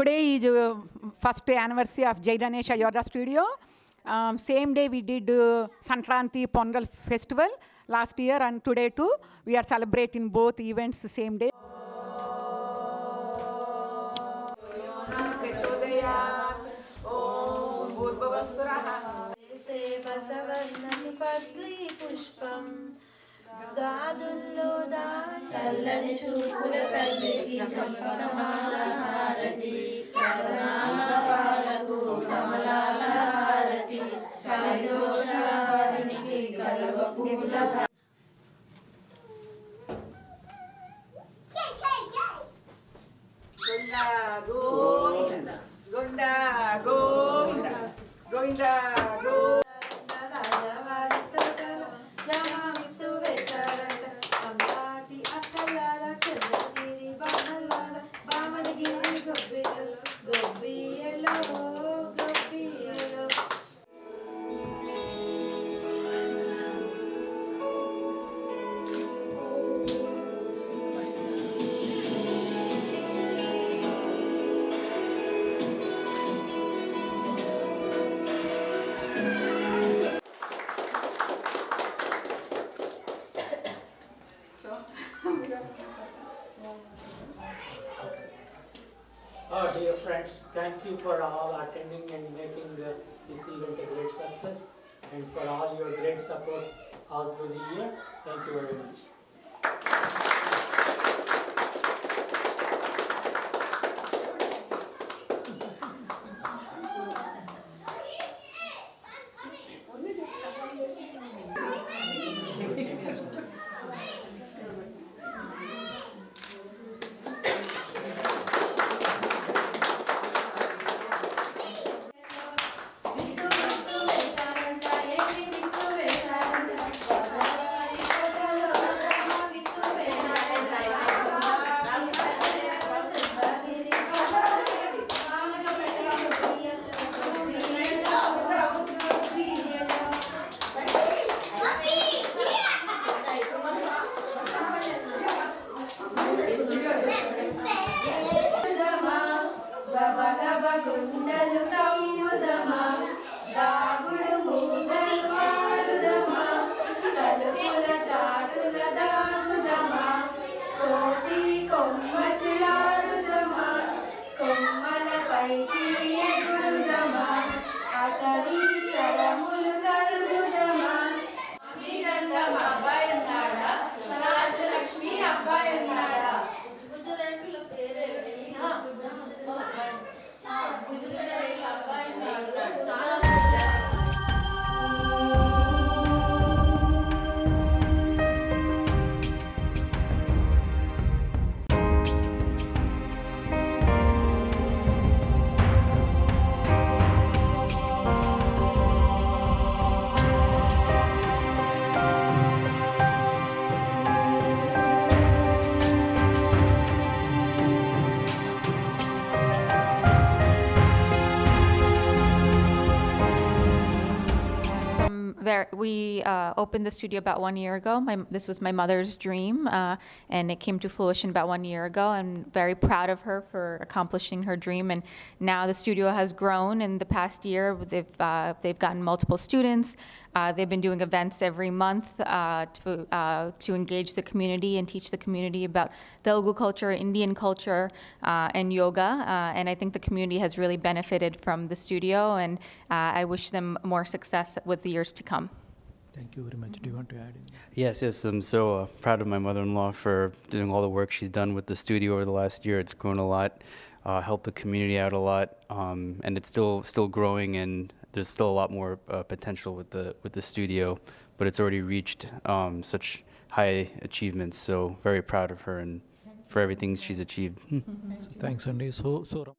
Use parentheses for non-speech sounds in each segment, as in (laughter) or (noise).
today is uh, first anniversary of Jai Ganesha Yoga Studio. Um, same day we did uh, Sankranti Pongal Festival last year and today too. We are celebrating both events the same day. చల్లని చూపుల తల్లికి చమచమాల Govinda, Oh, dear friends, thank you for all attending and making the, this event a great success and for all your great support all through the year. Thank you very much. Dama, Dama. We uh, opened the studio about one year ago. My, this was my mother's dream, uh, and it came to fruition about one year ago. I'm very proud of her for accomplishing her dream. And now the studio has grown in the past year. They've uh, they've gotten multiple students. Uh, they've been doing events every month uh, to uh, to engage the community and teach the community about Telugu culture, Indian culture, uh, and yoga. Uh, and I think the community has really benefited from the studio. And uh, I wish them more success with the years to come. Thank you very much. Do you want to add anything? Yes, yes. I'm so uh, proud of my mother-in-law for doing all the work she's done with the studio over the last year. It's grown a lot, uh, helped the community out a lot, um, and it's still still growing. And there's still a lot more uh, potential with the with the studio, but it's already reached um, such high achievements. So very proud of her and for everything she's achieved. So thanks, Andy. So, so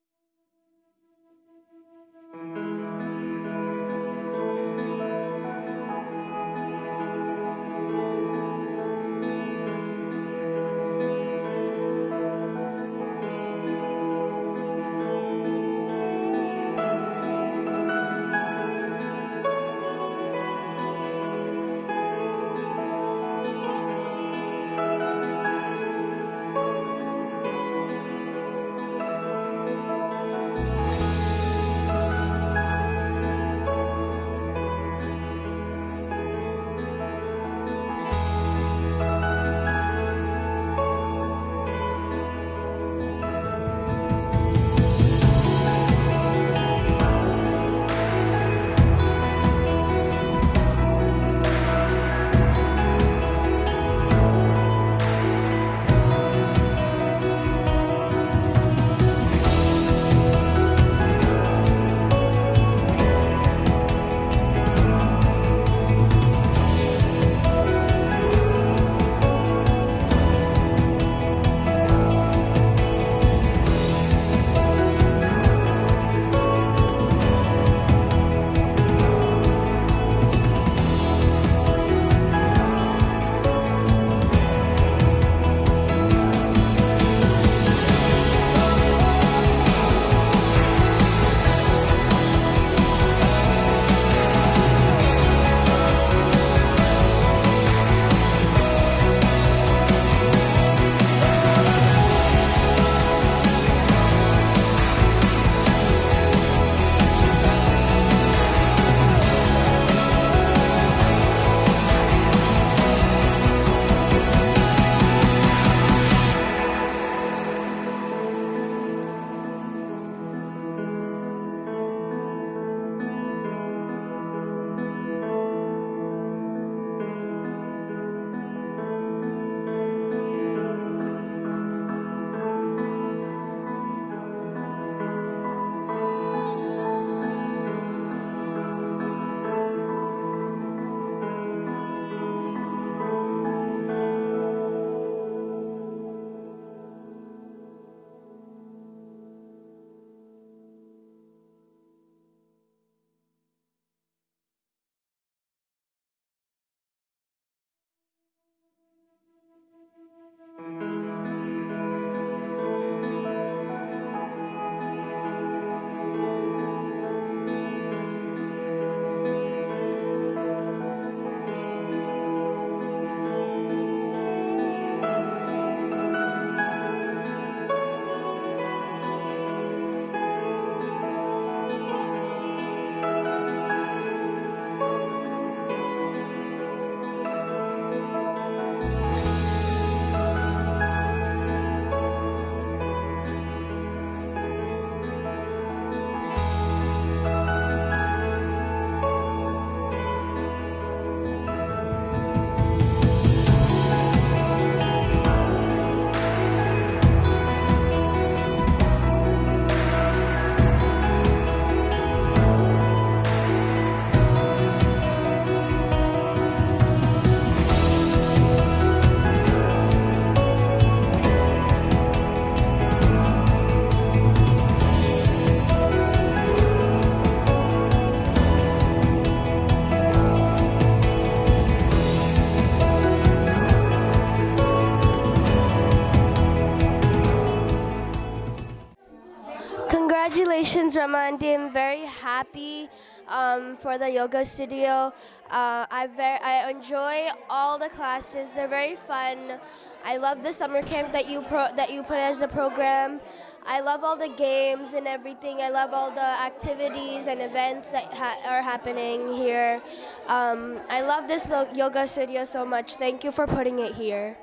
Happy um, for the yoga studio. Uh, I I enjoy all the classes. They're very fun. I love the summer camp that you that you put as a program. I love all the games and everything. I love all the activities and events that ha- are happening here. Um, I love this yoga studio so much. Thank you for putting it here.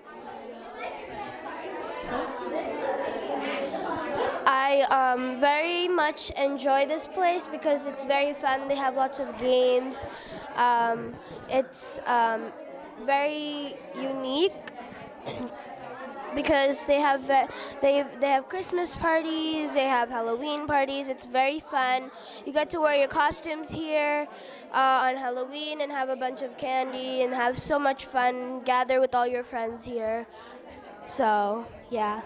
I um, very much enjoy this place because it's very fun. They have lots of games. Um, it's um, very unique (clears throat) because they have they they have Christmas parties, they have Halloween parties. It's very fun. You get to wear your costumes here uh, on Halloween and have a bunch of candy and have so much fun. Gather with all your friends here. So yeah.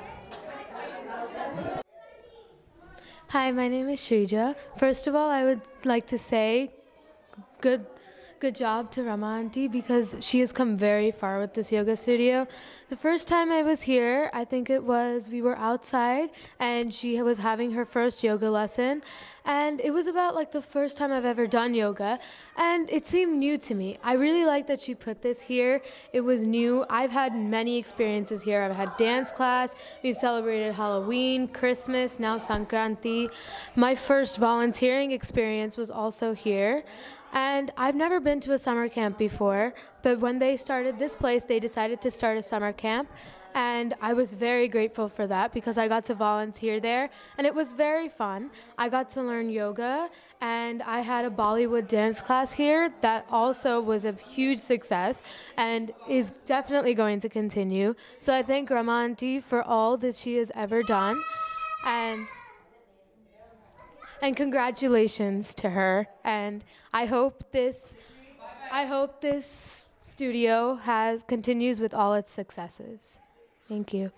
Hi, my name is Shrija. First of all, I would like to say good good job to Rama Auntie because she has come very far with this yoga studio. The first time I was here, I think it was we were outside and she was having her first yoga lesson and it was about like the first time I've ever done yoga and it seemed new to me. I really like that she put this here. It was new. I've had many experiences here. I've had dance class, we've celebrated Halloween, Christmas, now Sankranti. My first volunteering experience was also here. And I've never been to a summer camp before, but when they started this place, they decided to start a summer camp. And I was very grateful for that because I got to volunteer there and it was very fun. I got to learn yoga and I had a Bollywood dance class here that also was a huge success and is definitely going to continue. So I thank Rama Auntie for all that she has ever done. And and congratulations to her. And i hope this i hope this studio has continues with all its successes. Thank you